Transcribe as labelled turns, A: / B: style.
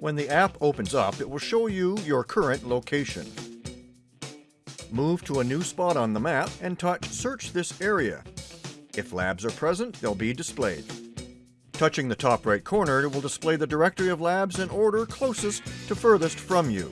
A: When the app opens up, it will show you your current location. Move to a new spot on the map and touch Search this area. If labs are present, they'll be displayed. Touching the top right corner it will display the directory of labs in order closest to furthest from you.